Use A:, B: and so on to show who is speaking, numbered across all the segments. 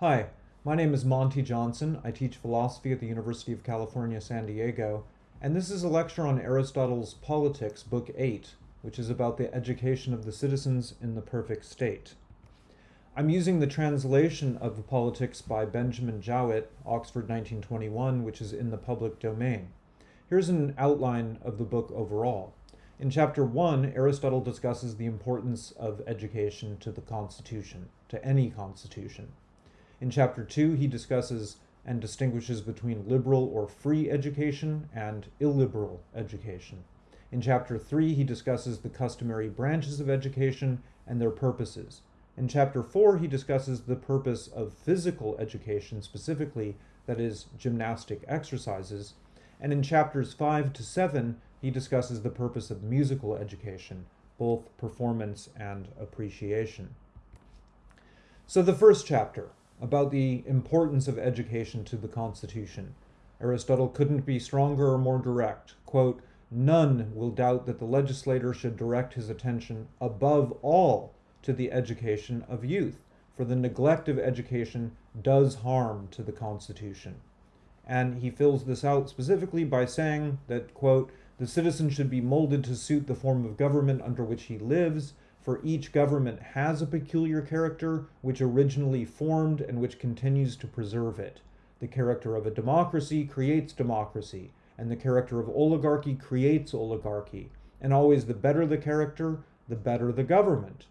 A: Hi, my name is Monte Johnson. I teach philosophy at the University of California, San Diego, and this is a lecture on Aristotle's Politics, Book 8, which is about the education of the citizens in the perfect state. I'm using the translation of the Politics by Benjamin Jowett, Oxford 1921, which is in the public domain. Here's an outline of the book overall. In chapter 1, Aristotle discusses the importance of education to the Constitution, to any constitution. In chapter 2, he discusses and distinguishes between liberal or free education and illiberal education. In chapter 3, he discusses the customary branches of education and their purposes. In chapter 4, he discusses the purpose of physical education specifically, that is, gymnastic exercises. And in chapters 5 to 7, he discusses the purpose of musical education, both performance and appreciation. So, the first chapter, about the importance of education to the Constitution. Aristotle couldn't be stronger or more direct. Quote, None will doubt that the legislator should direct his attention above all to the education of youth, for the neglect of education does harm to the Constitution. And he fills this out specifically by saying that, quote, the citizen should be molded to suit the form of government under which he lives, for each government has a peculiar character which originally formed and which continues to preserve it. The character of a democracy creates democracy, and the character of oligarchy creates oligarchy. And always the better the character, the better the government.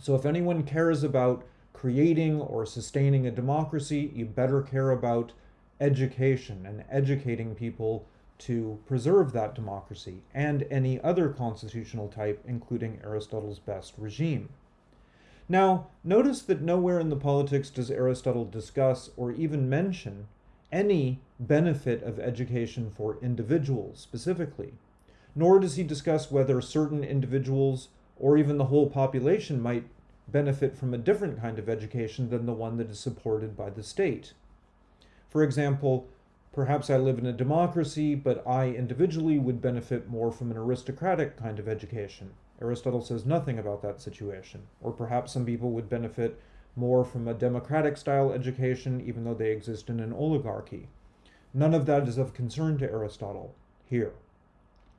A: So if anyone cares about creating or sustaining a democracy, you better care about education and educating people to preserve that democracy and any other constitutional type, including Aristotle's best regime. Now, notice that nowhere in the Politics does Aristotle discuss or even mention any benefit of education for individuals specifically, nor does he discuss whether certain individuals or even the whole population might benefit from a different kind of education than the one that is supported by the state. For example, Perhaps I live in a democracy, but I individually would benefit more from an aristocratic kind of education. Aristotle says nothing about that situation. Or perhaps some people would benefit more from a democratic style education, even though they exist in an oligarchy. None of that is of concern to Aristotle here.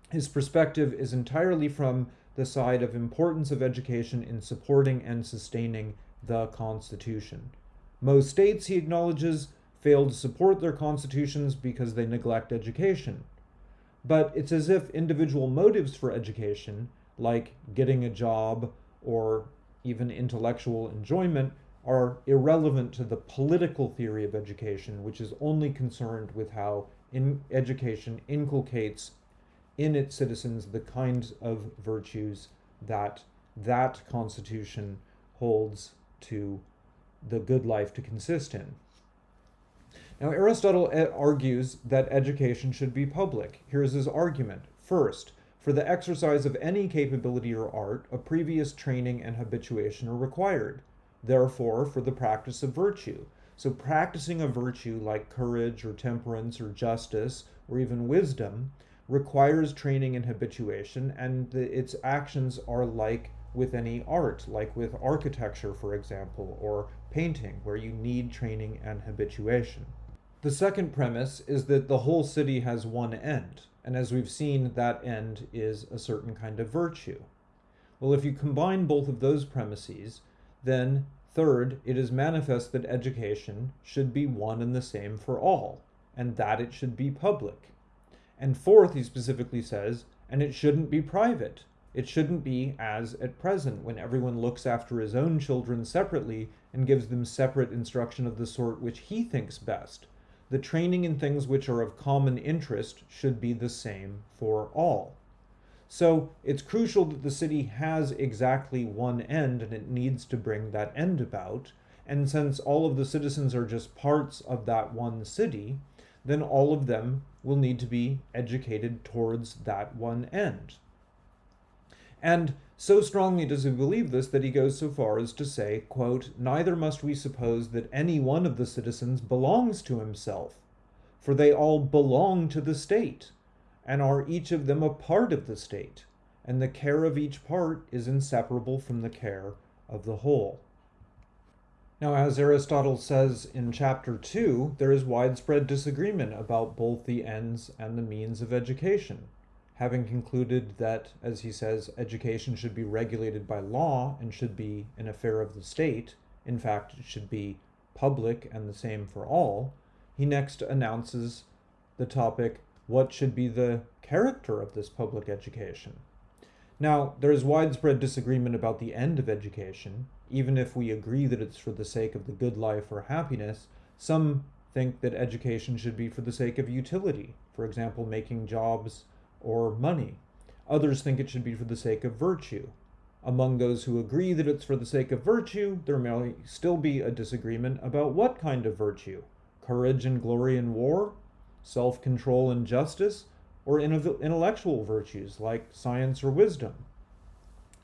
A: His perspective is entirely from the side of importance of education in supporting and sustaining the Constitution. Most states, he acknowledges, fail to support their constitutions because they neglect education. But it's as if individual motives for education, like getting a job or even intellectual enjoyment, are irrelevant to the political theory of education, which is only concerned with how in education inculcates in its citizens the kinds of virtues that that constitution holds to the good life to consist in. Now, Aristotle eh, argues that education should be public. Here's his argument. First, for the exercise of any capability or art, a previous training and habituation are required. Therefore, for the practice of virtue. So, practicing a virtue like courage or temperance or justice or even wisdom requires training and habituation, and the, its actions are like with any art, like with architecture, for example, or painting, where you need training and habituation. The second premise is that the whole city has one end, and as we've seen, that end is a certain kind of virtue. Well, if you combine both of those premises, then third, it is manifest that education should be one and the same for all, and that it should be public. And fourth, he specifically says, and it shouldn't be private. It shouldn't be as at present, when everyone looks after his own children separately and gives them separate instruction of the sort which he thinks best the training in things which are of common interest should be the same for all. So it's crucial that the city has exactly one end and it needs to bring that end about. And since all of the citizens are just parts of that one city, then all of them will need to be educated towards that one end. And so strongly does he believe this that he goes so far as to say, quote, Neither must we suppose that any one of the citizens belongs to himself, for they all belong to the state, and are each of them a part of the state, and the care of each part is inseparable from the care of the whole. Now, as Aristotle says in chapter 2, there is widespread disagreement about both the ends and the means of education. Having concluded that, as he says, education should be regulated by law and should be an affair of the state, in fact, it should be public and the same for all, he next announces the topic what should be the character of this public education? Now, there is widespread disagreement about the end of education. Even if we agree that it's for the sake of the good life or happiness, some think that education should be for the sake of utility, for example, making jobs or money. Others think it should be for the sake of virtue. Among those who agree that it's for the sake of virtue, there may still be a disagreement about what kind of virtue courage and glory in war, self control and justice, or intellectual virtues like science or wisdom.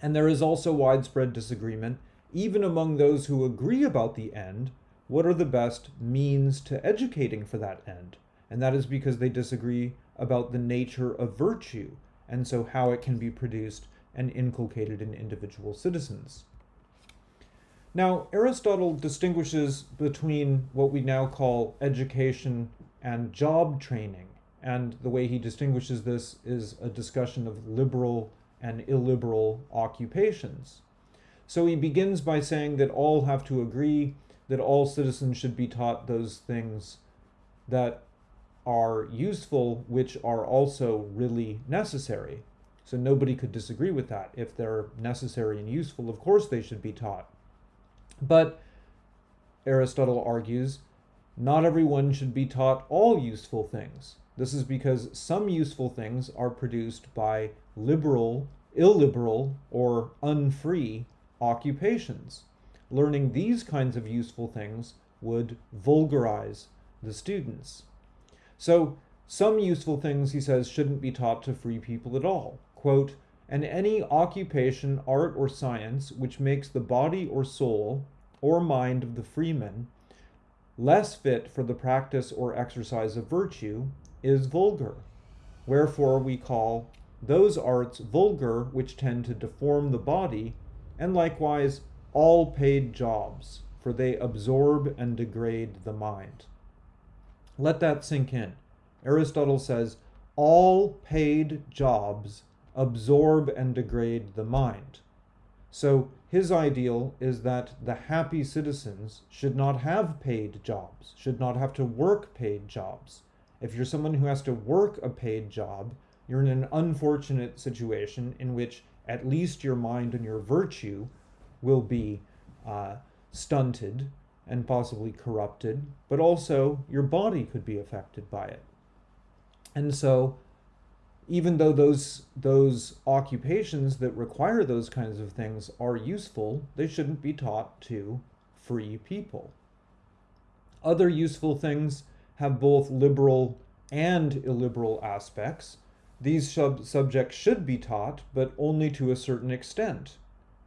A: And there is also widespread disagreement, even among those who agree about the end, what are the best means to educating for that end. And that is because they disagree about the nature of virtue, and so how it can be produced and inculcated in individual citizens. Now, Aristotle distinguishes between what we now call education and job training. And the way he distinguishes this is a discussion of liberal and illiberal occupations. So he begins by saying that all have to agree that all citizens should be taught those things that are useful, which are also really necessary. So nobody could disagree with that. If they're necessary and useful, of course they should be taught. But Aristotle argues not everyone should be taught all useful things. This is because some useful things are produced by liberal, illiberal, or unfree occupations. Learning these kinds of useful things would vulgarize the students. So, some useful things, he says, shouldn't be taught to free people at all. Quote, and any occupation, art, or science which makes the body or soul or mind of the freeman less fit for the practice or exercise of virtue is vulgar. Wherefore we call those arts vulgar which tend to deform the body, and likewise all paid jobs, for they absorb and degrade the mind. Let that sink in. Aristotle says all paid jobs absorb and degrade the mind. So his ideal is that the happy citizens should not have paid jobs, should not have to work paid jobs. If you're someone who has to work a paid job, you're in an unfortunate situation in which at least your mind and your virtue will be uh, stunted and possibly corrupted, but also your body could be affected by it. And so even though those those occupations that require those kinds of things are useful, they shouldn't be taught to free people. Other useful things have both liberal and illiberal aspects. These sub- subjects should be taught, but only to a certain extent,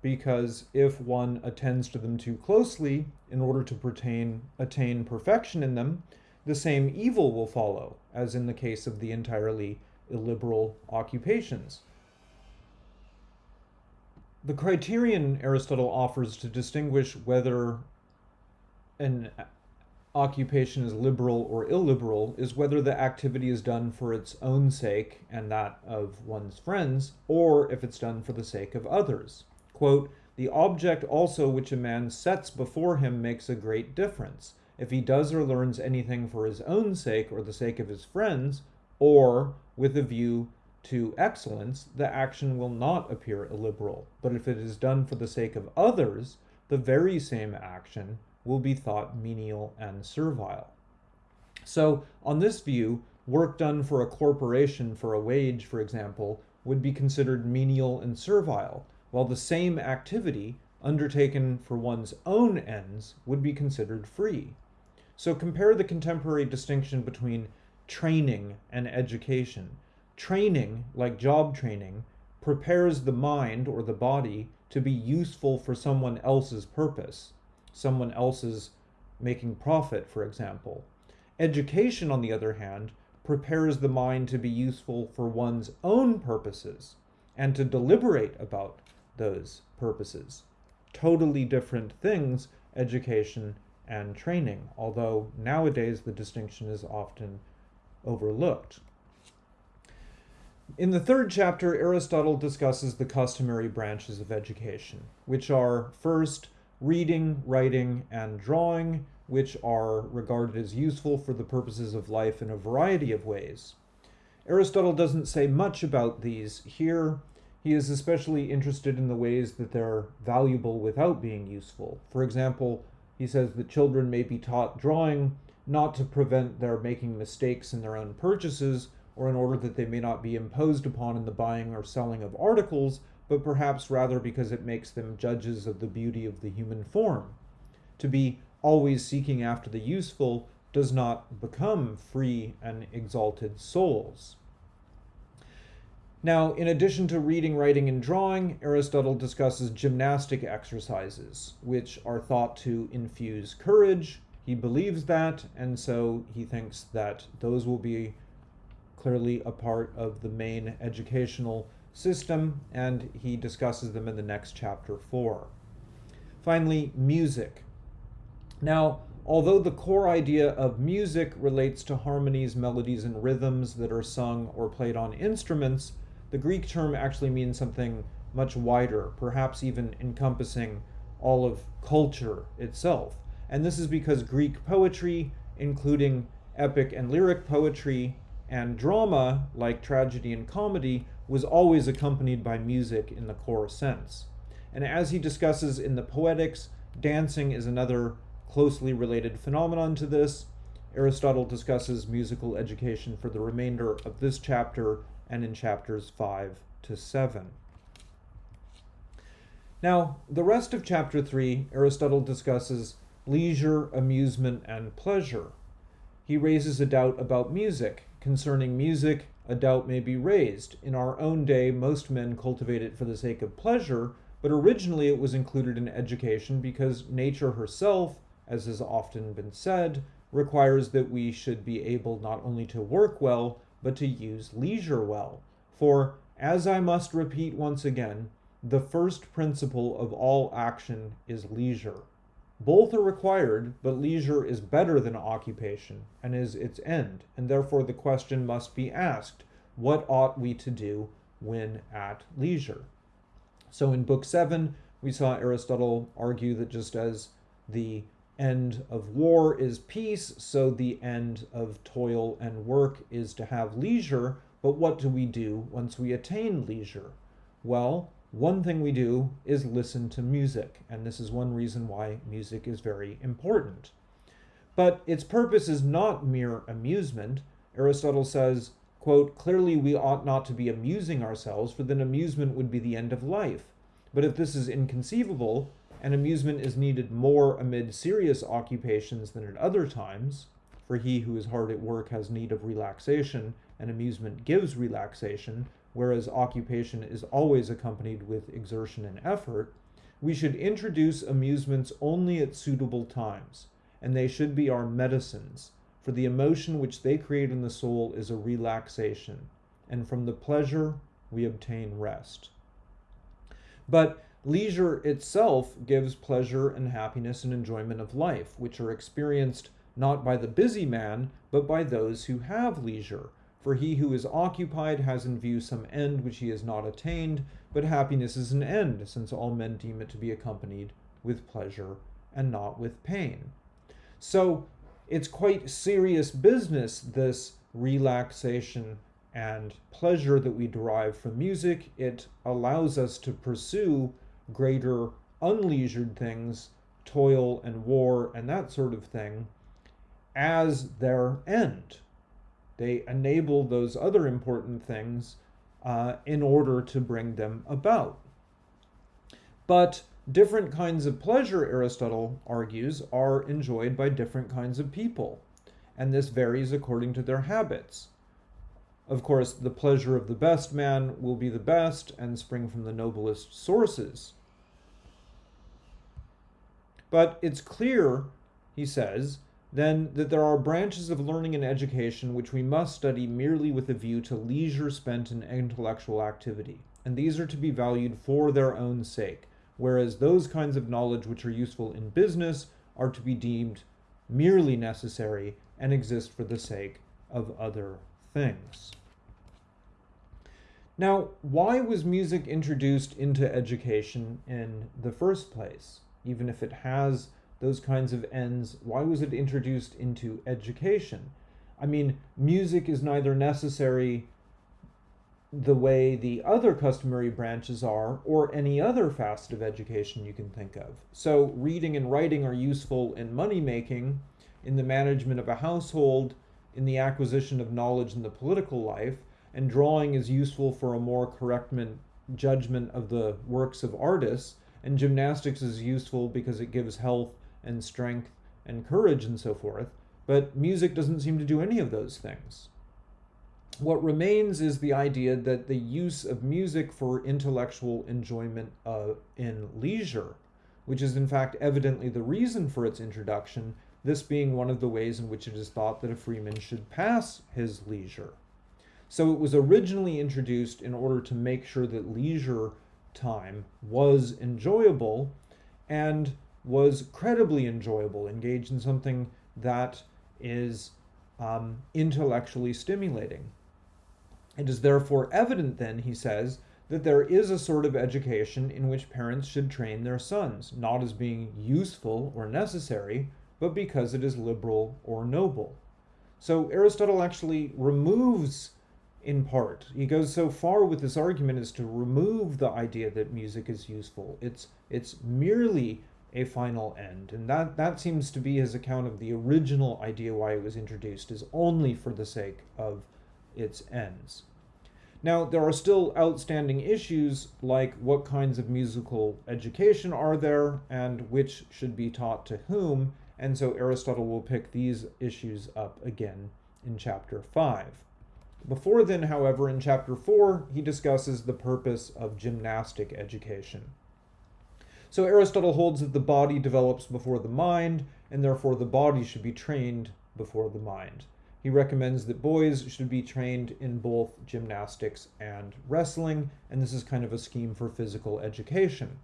A: because if one attends to them too closely in order to pertain, attain perfection in them, the same evil will follow, as in the case of the entirely illiberal occupations. The criterion Aristotle offers to distinguish whether an occupation is liberal or illiberal is whether the activity is done for its own sake and that of one's friends, or if it's done for the sake of others. Quote, the object also which a man sets before him makes a great difference. If he does or learns anything for his own sake or the sake of his friends, or with a view to excellence, the action will not appear illiberal. But if it is done for the sake of others, the very same action will be thought menial and servile. So, on this view, work done for a corporation for a wage, for example, would be considered menial and servile, while the same activity undertaken for one's own ends would be considered free. So compare the contemporary distinction between training and education. Training, like job training, prepares the mind or the body to be useful for someone else's purpose, someone else's making profit, for example. Education, on the other hand, prepares the mind to be useful for one's own purposes and to deliberate about those purposes. Totally different things, education, and training, although nowadays the distinction is often overlooked. In the third chapter, Aristotle discusses the customary branches of education, which are first, reading, writing, and drawing, which are regarded as useful for the purposes of life in a variety of ways. Aristotle doesn't say much about these here. He is especially interested in the ways that they're valuable without being useful. For example, he says that children may be taught drawing not to prevent their making mistakes in their own purchases or in order that they may not be imposed upon in the buying or selling of articles, but perhaps rather because it makes them judges of the beauty of the human form. To be always seeking after the useful does not become free and exalted souls. Now, in addition to reading, writing, and drawing, Aristotle discusses gymnastic exercises, which are thought to infuse courage. He believes that, and so he thinks that those will be clearly a part of the main educational system, and he discusses them in the next chapter 4. Finally, music. Now, although the core idea of music relates to harmonies, melodies, and rhythms that are sung or played on instruments, the Greek term actually means something much wider, perhaps even encompassing all of culture itself. And this is because Greek poetry, including epic and lyric poetry, and drama, like tragedy and comedy, was always accompanied by music in the core sense. And as he discusses in the Poetics, dancing is another closely related phenomenon to this. Aristotle discusses musical education for the remainder of this chapter and in chapters 5 to 7. Now, the rest of chapter 3, Aristotle discusses leisure, amusement, and pleasure. He raises a doubt about music. Concerning music, a doubt may be raised. In our own day, most men cultivate it for the sake of pleasure, but originally it was included in education because nature herself, as has often been said, requires that we should be able not only to work well, but to use leisure well. For, as I must repeat once again, the first principle of all action is leisure. Both are required, but leisure is better than occupation and is its end, and therefore the question must be asked what ought we to do when at leisure? So in Book 7, we saw Aristotle argue that just as the end of war is peace, so the end of toil and work is to have leisure. But what do we do once we attain leisure? Well, one thing we do is listen to music, and this is one reason why music is very important. But its purpose is not mere amusement. Aristotle says, quote, Clearly we ought not to be amusing ourselves, for then amusement would be the end of life. But if this is inconceivable, and amusement is needed more amid serious occupations than at other times, for he who is hard at work has need of relaxation, and amusement gives relaxation, whereas occupation is always accompanied with exertion and effort, we should introduce amusements only at suitable times, and they should be our medicines, for the emotion which they create in the soul is a relaxation, and from the pleasure we obtain rest. But Leisure itself gives pleasure and happiness and enjoyment of life, which are experienced not by the busy man, but by those who have leisure. For he who is occupied has in view some end which he has not attained, but happiness is an end, since all men deem it to be accompanied with pleasure and not with pain. So it's quite serious business, this relaxation and pleasure that we derive from music. It allows us to pursue greater unleisured things, toil and war and that sort of thing, as their end. They enable those other important things uh, in order to bring them about. But different kinds of pleasure, Aristotle argues, are enjoyed by different kinds of people, and this varies according to their habits. Of course, the pleasure of the best man will be the best and spring from the noblest sources. But it's clear, he says, then that there are branches of learning and education which we must study merely with a view to leisure spent in intellectual activity, and these are to be valued for their own sake, whereas those kinds of knowledge which are useful in business are to be deemed merely necessary and exist for the sake of other things. Now, why was music introduced into education in the first place? Even if it has those kinds of ends, why was it introduced into education? I mean, music is neither necessary the way the other customary branches are or any other facet of education you can think of. So, reading and writing are useful in money making, in the management of a household, in the acquisition of knowledge in the political life, and drawing is useful for a more correct judgment of the works of artists, and gymnastics is useful because it gives health and strength and courage and so forth. But music doesn't seem to do any of those things. What remains is the idea that the use of music for intellectual enjoyment uh, in leisure, which is in fact evidently the reason for its introduction, this being one of the ways in which it is thought that a freeman should pass his leisure. So it was originally introduced in order to make sure that leisure time was enjoyable and was credibly enjoyable, engaged in something that is um, intellectually stimulating. It is therefore evident, then, he says, that there is a sort of education in which parents should train their sons, not as being useful or necessary, but because it is liberal or noble. So Aristotle actually removes in part. He goes so far with this argument as to remove the idea that music is useful. It's it's merely a final end, and that that seems to be his account of the original idea why it was introduced is only for the sake of its ends. Now, there are still outstanding issues like what kinds of musical education are there and which should be taught to whom, and so Aristotle will pick these issues up again in chapter 5. Before then, however, in chapter 4, he discusses the purpose of gymnastic education. So Aristotle holds that the body develops before the mind, and therefore the body should be trained before the mind. He recommends that boys should be trained in both gymnastics and wrestling, and this is kind of a scheme for physical education.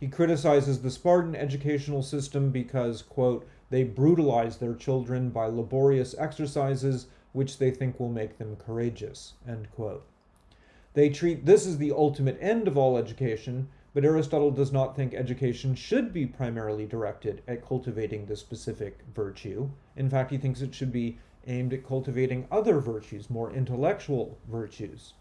A: He criticizes the Spartan educational system because, quote, they brutalize their children by laborious exercises which they think will make them courageous. They treat this as the ultimate end of all education, but Aristotle does not think education should be primarily directed at cultivating the specific virtue. In fact, he thinks it should be aimed at cultivating other virtues, more intellectual virtues.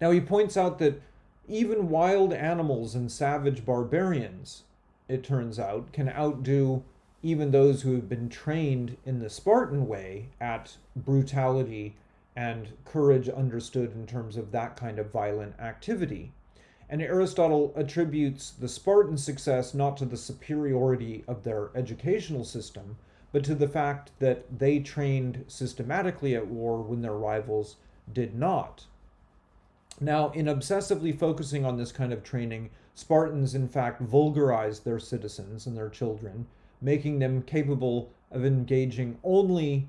A: Now, he points out that even wild animals and savage barbarians, it turns out, can outdo even those who have been trained in the Spartan way at brutality and courage understood in terms of that kind of violent activity. And Aristotle attributes the Spartan success not to the superiority of their educational system, but to the fact that they trained systematically at war when their rivals did not. Now, in obsessively focusing on this kind of training, Spartans in fact vulgarized their citizens and their children making them capable of engaging only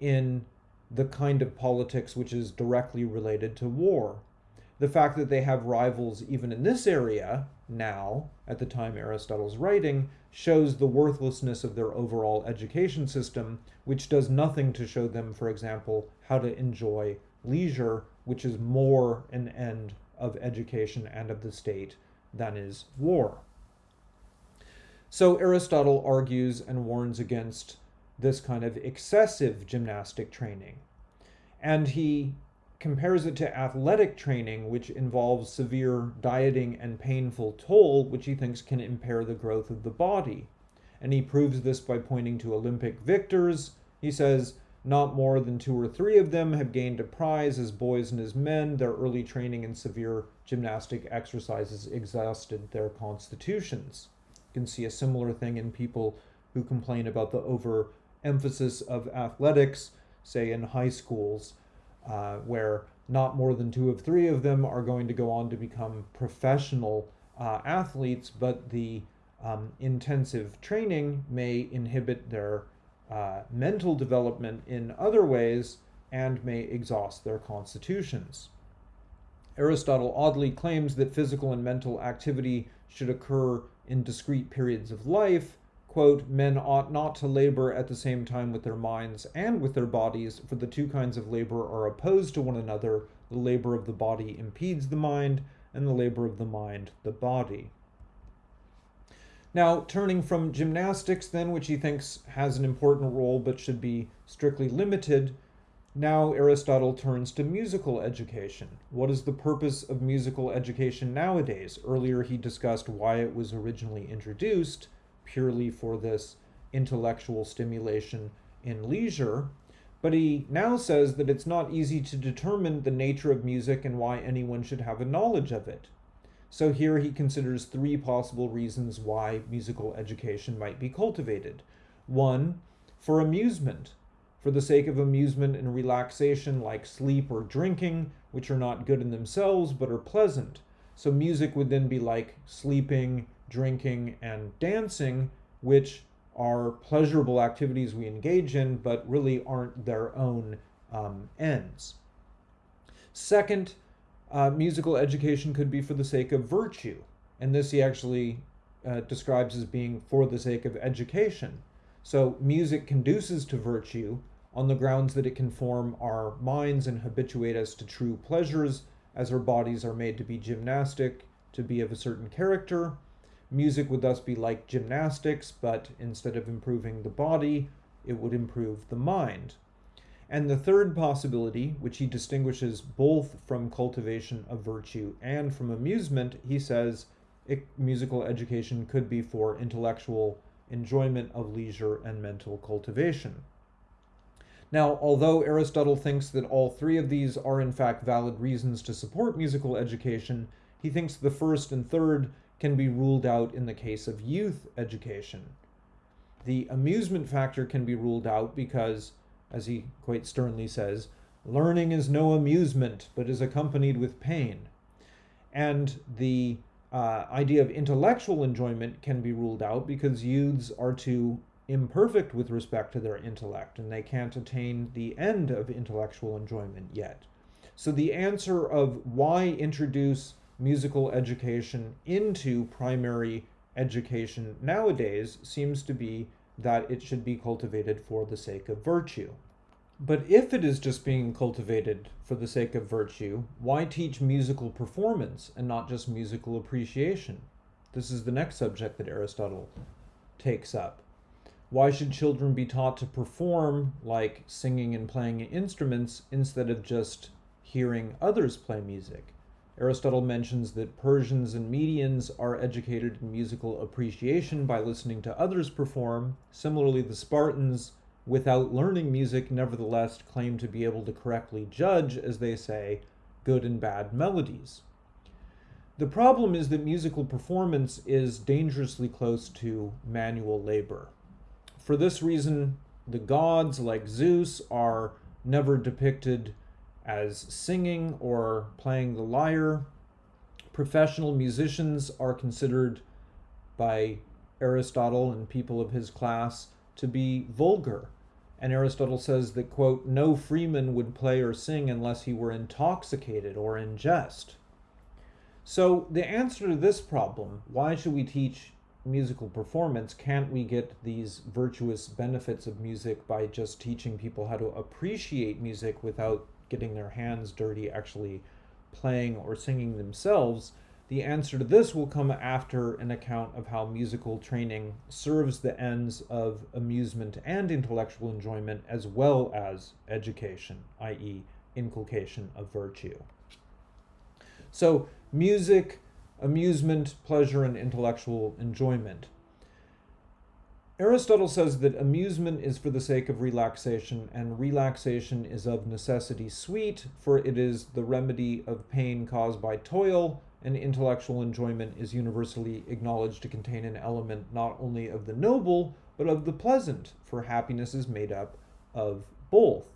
A: in the kind of politics which is directly related to war. The fact that they have rivals even in this area now, at the time Aristotle's writing, shows the worthlessness of their overall education system, which does nothing to show them, for example, how to enjoy leisure, which is more an end of education and of the state than is war. So Aristotle argues and warns against this kind of excessive gymnastic training. And he compares it to athletic training, which involves severe dieting and painful toll, which he thinks can impair the growth of the body. And he proves this by pointing to Olympic victors. He says, not more than two or three of them have gained a prize as boys and as men. Their early training in severe gymnastic exercises exhausted their constitutions. Can see a similar thing in people who complain about the overemphasis of athletics, say in high schools, uh, where not more than two of three of them are going to go on to become professional uh, athletes, but the um, intensive training may inhibit their uh, mental development in other ways and may exhaust their constitutions. Aristotle oddly claims that physical and mental activity should occur in discrete periods of life. Quote, men ought not to labor at the same time with their minds and with their bodies, for the two kinds of labor are opposed to one another. The labor of the body impedes the mind, and the labor of the mind the body. Now, turning from gymnastics, then, which he thinks has an important role but should be strictly limited, now Aristotle turns to musical education. What is the purpose of musical education nowadays? Earlier he discussed why it was originally introduced, purely for this intellectual stimulation in leisure. But he now says that it's not easy to determine the nature of music and why anyone should have a knowledge of it. So here he considers three possible reasons why musical education might be cultivated. One, for amusement, for the sake of amusement and relaxation, like sleep or drinking, which are not good in themselves but are pleasant. So music would then be like sleeping, drinking, and dancing, which are pleasurable activities we engage in, but really aren't their own um, ends. Second, uh, musical education could be for the sake of virtue. And this he actually uh, describes as being for the sake of education. So music conduces to virtue on the grounds that it can form our minds and habituate us to true pleasures, as our bodies are made to be gymnastic, to be of a certain character. Music would thus be like gymnastics, but instead of improving the body, it would improve the mind. And the third possibility, which he distinguishes both from cultivation of virtue and from amusement, he says it, musical education could be for intellectual enjoyment of leisure and mental cultivation. Now, although Aristotle thinks that all three of these are in fact valid reasons to support musical education, he thinks the first and third can be ruled out in the case of youth education. The amusement factor can be ruled out because as he quite sternly says, learning is no amusement, but is accompanied with pain. And the uh, idea of intellectual enjoyment can be ruled out because youths are too imperfect with respect to their intellect and they can't attain the end of intellectual enjoyment yet. So the answer of why introduce musical education into primary education nowadays seems to be that it should be cultivated for the sake of virtue. But if it is just being cultivated for the sake of virtue, why teach musical performance and not just musical appreciation? This is the next subject that Aristotle takes up. Why should children be taught to perform like singing and playing instruments instead of just hearing others play music? Aristotle mentions that Persians and Medians are educated in musical appreciation by listening to others perform. Similarly, the Spartans, without learning music, nevertheless claim to be able to correctly judge, as they say, good and bad melodies. The problem is that musical performance is dangerously close to manual labor. For this reason, the gods, like Zeus, are never depicted as singing or playing the lyre. Professional musicians are considered by Aristotle and people of his class to be vulgar. And Aristotle says that, quote, no freeman would play or sing unless he were intoxicated or in jest. So, the answer to this problem, why should we teach musical performance, can't we get these virtuous benefits of music by just teaching people how to appreciate music without getting their hands dirty actually playing or singing themselves, the answer to this will come after an account of how musical training serves the ends of amusement and intellectual enjoyment as well as education, i.e., inculcation of virtue. So, music, amusement, pleasure, and intellectual enjoyment. Aristotle says that amusement is for the sake of relaxation, and relaxation is of necessity sweet, for it is the remedy of pain caused by toil, and intellectual enjoyment is universally acknowledged to contain an element not only of the noble, but of the pleasant, for happiness is made up of both.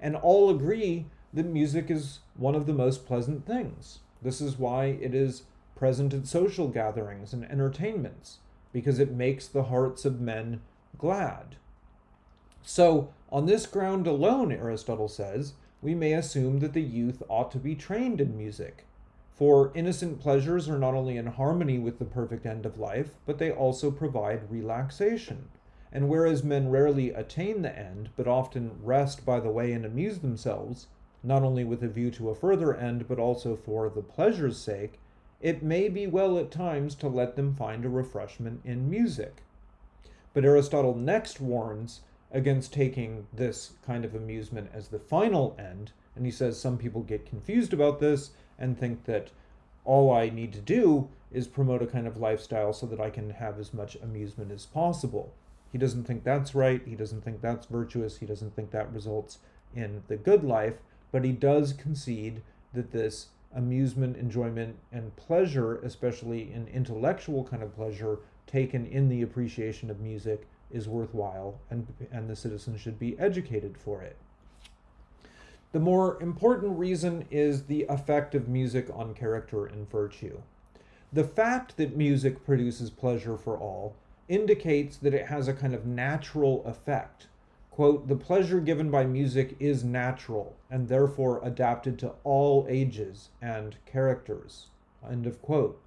A: And all agree that music is one of the most pleasant things. This is why it is present at social gatherings and entertainments because it makes the hearts of men glad. So, on this ground alone, Aristotle says, we may assume that the youth ought to be trained in music, For innocent pleasures are not only in harmony with the perfect end of life, but they also provide relaxation. And whereas men rarely attain the end, but often rest by the way and amuse themselves, not only with a view to a further end, but also for the pleasure's sake, it may be well at times to let them find a refreshment in music. But Aristotle next warns against taking this kind of amusement as the final end, and he says some people get confused about this and think that all I need to do is promote a kind of lifestyle so that I can have as much amusement as possible. He doesn't think that's right. He doesn't think that's virtuous. He doesn't think that results in the good life. But he does concede that this amusement, enjoyment, and pleasure, especially an intellectual kind of pleasure, taken in the appreciation of music, is worthwhile, and, and the citizen should be educated for it. The more important reason is the effect of music on character and virtue. The fact that music produces pleasure for all indicates that it has a kind of natural effect. Quote, the pleasure given by music is natural and therefore adapted to all ages and characters. End of quote.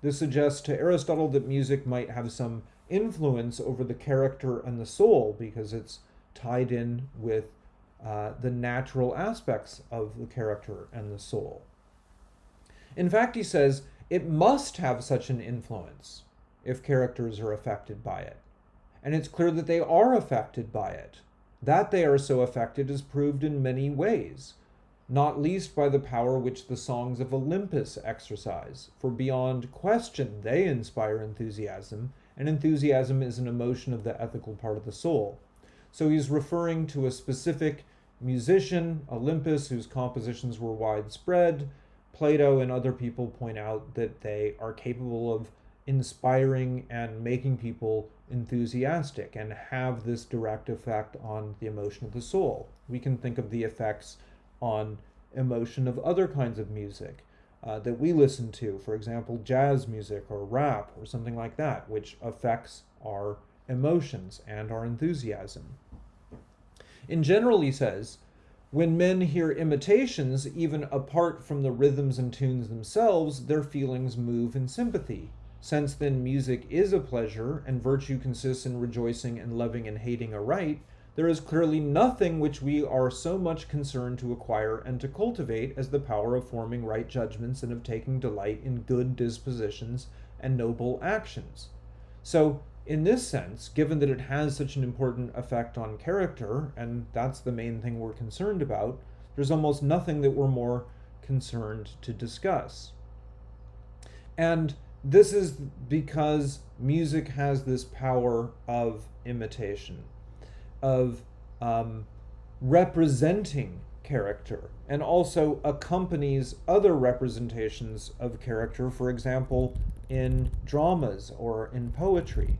A: This suggests to Aristotle that music might have some influence over the character and the soul because it's tied in with uh, the natural aspects of the character and the soul. In fact, he says it must have such an influence if characters are affected by it. And it's clear that they are affected by it. That they are so affected is proved in many ways, not least by the power which the songs of Olympus exercise, for beyond question they inspire enthusiasm, and enthusiasm is an emotion of the ethical part of the soul. So he's referring to a specific musician, Olympus, whose compositions were widespread. Plato and other people point out that they are capable of inspiring and making people enthusiastic and have this direct effect on the emotion of the soul. We can think of the effects on emotion of other kinds of music uh, that we listen to, for example, jazz music or rap or something like that, which affects our emotions and our enthusiasm. In general, he says, when men hear imitations, even apart from the rhythms and tunes themselves, their feelings move in sympathy. Since then music is a pleasure, and virtue consists in rejoicing and loving and hating aright, there is clearly nothing which we are so much concerned to acquire and to cultivate as the power of forming right judgments and of taking delight in good dispositions and noble actions. So in this sense, given that it has such an important effect on character, and that's the main thing we're concerned about, there's almost nothing that we're more concerned to discuss. And this is because music has this power of imitation, of um, representing character, and also accompanies other representations of character, for example, in dramas or in poetry.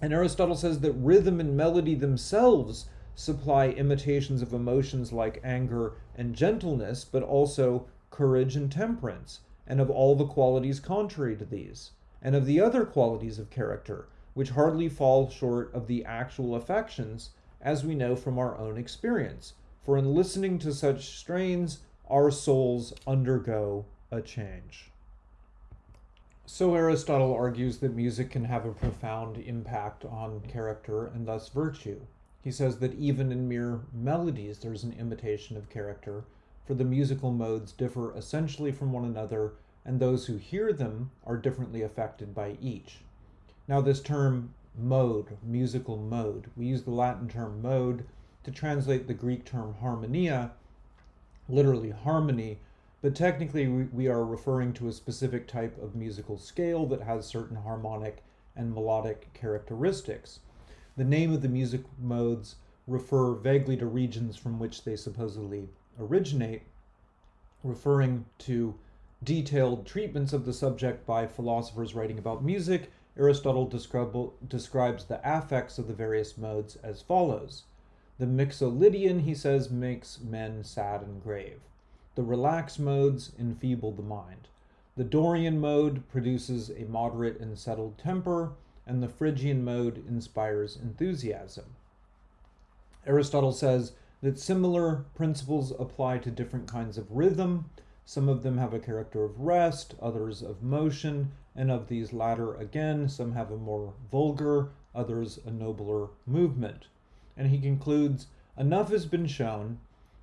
A: And Aristotle says that rhythm and melody themselves supply imitations of emotions like anger and gentleness, but also courage and temperance, and of all the qualities contrary to these, and of the other qualities of character, which hardly fall short of the actual affections, as we know from our own experience. For in listening to such strains, our souls undergo a change. So Aristotle argues that music can have a profound impact on character and thus virtue. He says that even in mere melodies there's an imitation of character, for the musical modes differ essentially from one another, and those who hear them are differently affected by each. Now this term mode, musical mode, we use the Latin term mode to translate the Greek term harmonia, literally harmony, but technically we, are referring to a specific type of musical scale that has certain harmonic and melodic characteristics. The name of the music modes refer vaguely to regions from which they supposedly originate, referring to detailed treatments of the subject by philosophers writing about music, Aristotle describes the affects of the various modes as follows. The Mixolydian, he says, makes men sad and grave. The relaxed modes enfeeble the mind. The Dorian mode produces a moderate and settled temper, and the Phrygian mode inspires enthusiasm. Aristotle says that similar principles apply to different kinds of rhythm. Some of them have a character of rest, others of motion, and of these latter again, some have a more vulgar, others a nobler movement. And he concludes enough has been shown,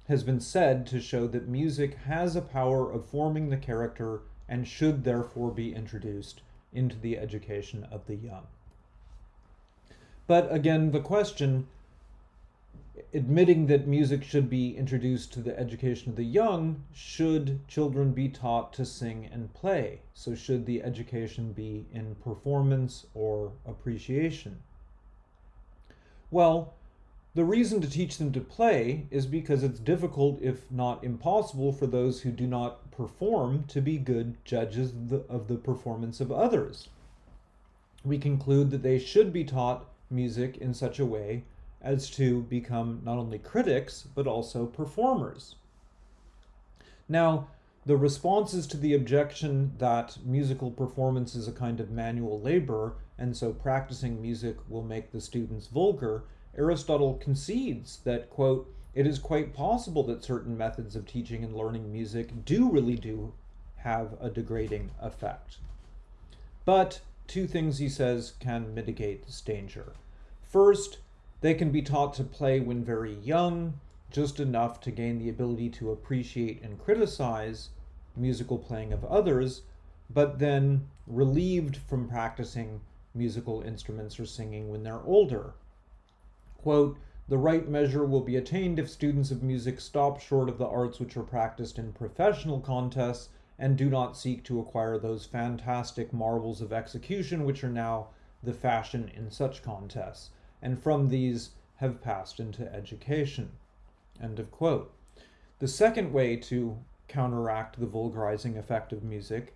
A: has been said to show that music has a power of forming the character and should therefore be introduced into the education of the young. But again, the question admitting that music should be introduced to the education of the young, should children be taught to sing and play? So, should the education be in performance or appreciation? Well, the reason to teach them to play is because it's difficult, if not impossible, for those who do not perform to be good judges of the, of the performance of others. We conclude that they should be taught music in such a way as to become not only critics, but also performers. Now, the responses to the objection that musical performance is a kind of manual labor, and so practicing music will make the students vulgar, Aristotle concedes that, quote, it is quite possible that certain methods of teaching and learning music do really do have a degrading effect. But two things he says can mitigate this danger. First, they can be taught to play when very young, just enough to gain the ability to appreciate and criticize musical playing of others, but then relieved from practicing musical instruments or singing when they're older. Quote, the right measure will be attained if students of music stop short of the arts which are practiced in professional contests and do not seek to acquire those fantastic marvels of execution which are now the fashion in such contests and from these have passed into education. End of quote. The second way to counteract the vulgarizing effect of music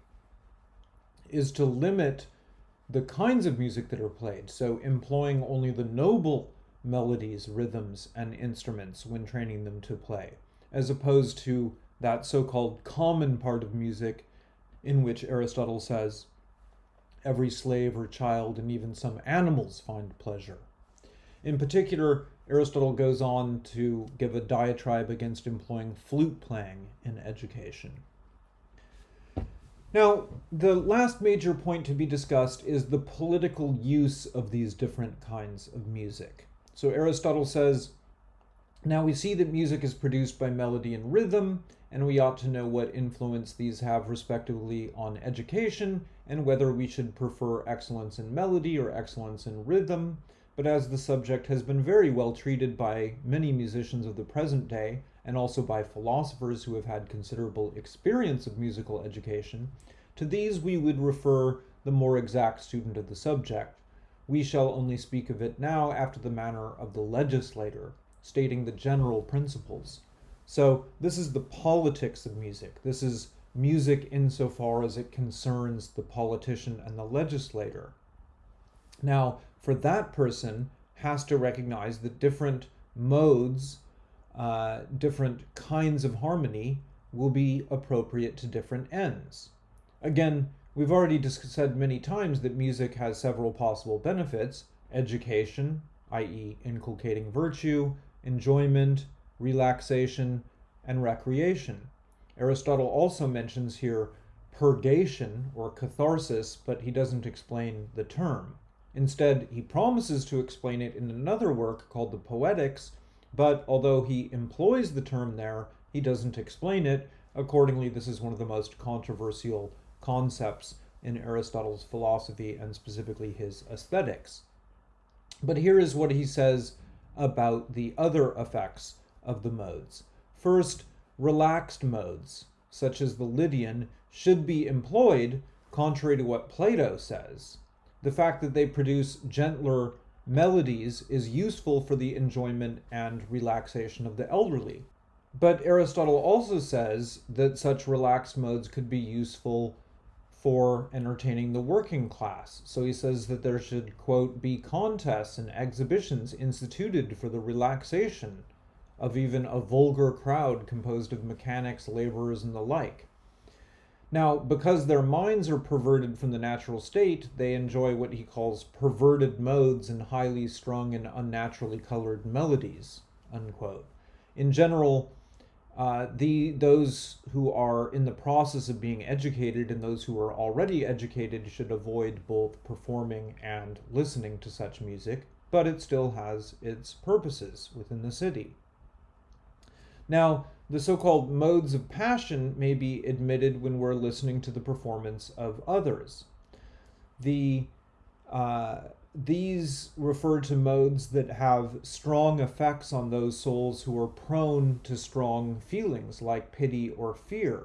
A: is to limit the kinds of music that are played, so employing only the noble melodies, rhythms, and instruments when training them to play, as opposed to that so called common part of music in which Aristotle says every slave or child and even some animals find pleasure. In particular, Aristotle goes on to give a diatribe against employing flute playing in education. Now, the last major point to be discussed is the political use of these different kinds of music. So Aristotle says, now we see that music is produced by melody and rhythm, and we ought to know what influence these have respectively on education, and whether we should prefer excellence in melody or excellence in rhythm but as the subject has been very well treated by many musicians of the present day, and also by philosophers who have had considerable experience of musical education, to these we would refer the more exact student of the subject. We shall only speak of it now after the manner of the legislator, stating the general principles. So this is the politics of music. This is music insofar as it concerns the politician and the legislator. Now, for that person has to recognize that different modes, uh, different kinds of harmony will be appropriate to different ends. Again, we've already said many times that music has several possible benefits education, i.e., inculcating virtue, enjoyment, relaxation, and recreation. Aristotle also mentions here purgation or catharsis, but he doesn't explain the term. Instead, he promises to explain it in another work called the Poetics, but although he employs the term there, he doesn't explain it. Accordingly, this is one of the most controversial concepts in Aristotle's philosophy and specifically his aesthetics. But here is what he says about the other effects of the modes. First, relaxed modes, such as the Lydian, should be employed contrary to what Plato says the fact that they produce gentler melodies is useful for the enjoyment and relaxation of the elderly. But Aristotle also says that such relaxed modes could be useful for entertaining the working class. So he says that there should, quote, be contests and exhibitions instituted for the relaxation of even a vulgar crowd composed of mechanics, laborers, and the like. Now, because their minds are perverted from the natural state, they enjoy what he calls perverted modes and highly strung and unnaturally colored melodies. Unquote. In general, uh, the those who are in the process of being educated and those who are already educated should avoid both performing and listening to such music, but it still has its purposes within the city. Now, the so called modes of passion may be admitted when we're listening to the performance of others. The uh, these refer to modes that have strong effects on those souls who are prone to strong feelings like pity or fear.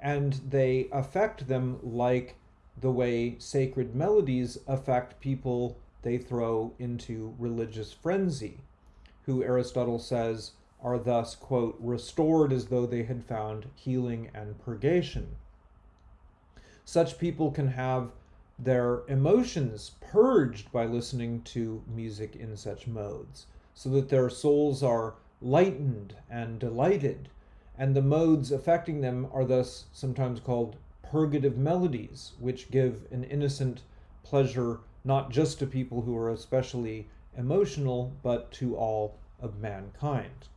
A: And they affect them like the way sacred melodies affect people they throw into religious frenzy, who Aristotle says are thus, quote, restored as though they had found healing and purgation. Such people can have their emotions purged by listening to music in such modes, so that their souls are lightened and delighted, and the modes affecting them are thus sometimes called purgative melodies, which give an innocent pleasure not just to people who are especially emotional, but to all of mankind.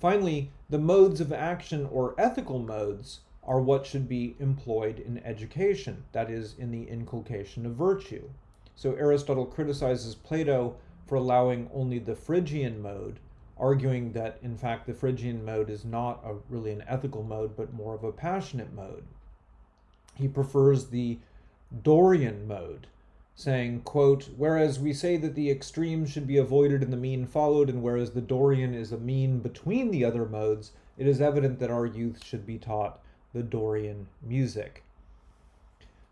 A: Finally, the modes of action or ethical modes are what should be employed in education, that is, in the inculcation of virtue. So Aristotle criticizes Plato for allowing only the Phrygian mode, arguing that in fact the Phrygian mode is not a, really an ethical mode, but more of a passionate mode. He prefers the Dorian mode, saying, quote, whereas we say that the extremes should be avoided and the mean followed, and whereas the Dorian is a mean between the other modes, it is evident that our youth should be taught the Dorian music.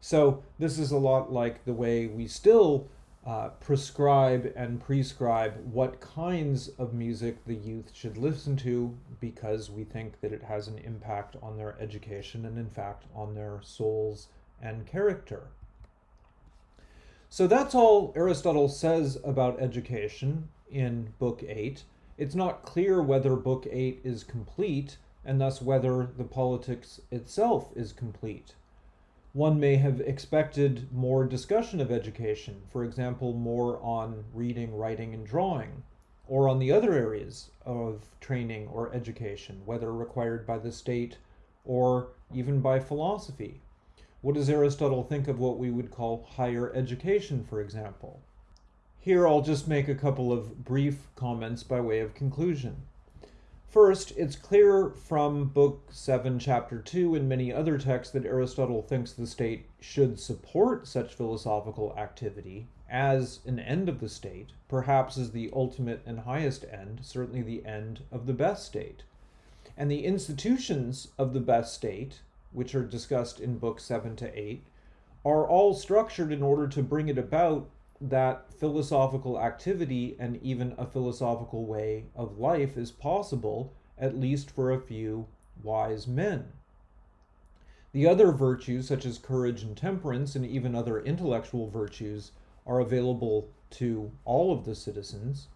A: So this is a lot like the way we still uh, prescribe and prescribe what kinds of music the youth should listen to because we think that it has an impact on their education and in fact on their souls and character. So that's all Aristotle says about education in Book 8. It's not clear whether Book 8 is complete, and thus whether the politics itself is complete. One may have expected more discussion of education, for example, more on reading, writing, and drawing, or on the other areas of training or education, whether required by the state or even by philosophy. What does Aristotle think of what we would call higher education, for example? Here I'll just make a couple of brief comments by way of conclusion. First, it's clear from Book 7, Chapter 2, and many other texts that Aristotle thinks the state should support such philosophical activity as an end of the state, perhaps as the ultimate and highest end, certainly the end of the best state. And the institutions of the best state, which are discussed in Book 7 to 8, are all structured in order to bring it about that philosophical activity and even a philosophical way of life is possible, at least for a few wise men. The other virtues, such as courage and temperance, and even other intellectual virtues, are available to all of the citizens,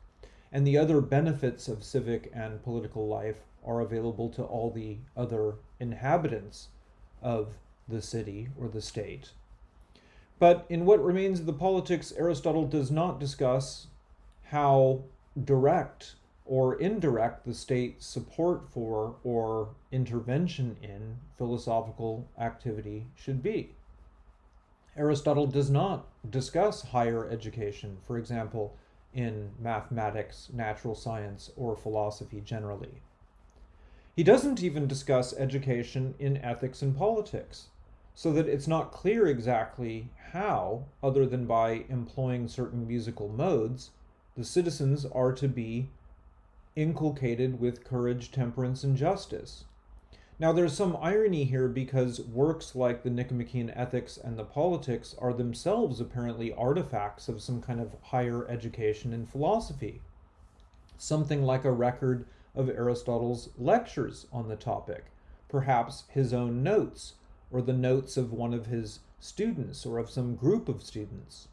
A: and the other benefits of civic and political life are available to all the other inhabitants of the city or the state. But in what remains of the politics, Aristotle does not discuss how direct or indirect the state's support for or intervention in philosophical activity should be. Aristotle does not discuss higher education, for example, in mathematics, natural science, or philosophy generally. He doesn't even discuss education in ethics and politics so that it's not clear exactly how, other than by employing certain musical modes, the citizens are to be inculcated with courage, temperance, and justice. Now, there's some irony here because works like the Nicomachean Ethics and the Politics are themselves apparently artifacts of some kind of higher education in philosophy. Something like a record of Aristotle's lectures on the topic, perhaps his own notes or the notes of one of his students or of some group of students.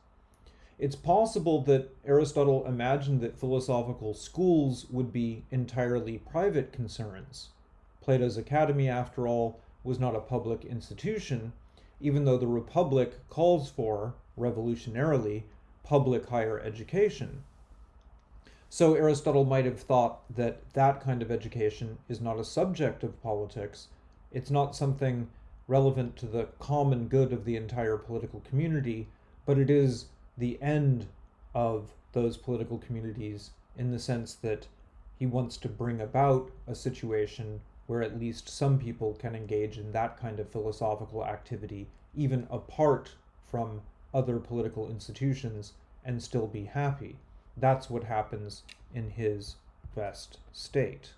A: It's possible that Aristotle imagined that philosophical schools would be entirely private concerns. Plato's Academy, after all, was not a public institution, even though the Republic calls for, revolutionarily, public higher education. So Aristotle might have thought that that kind of education is not a subject of politics. It's not something relevant to the common good of the entire political community, but it is the end of those political communities in the sense that he wants to bring about a situation where at least some people can engage in that kind of philosophical activity, even apart from other political institutions, and still be happy. That's what happens in his best state.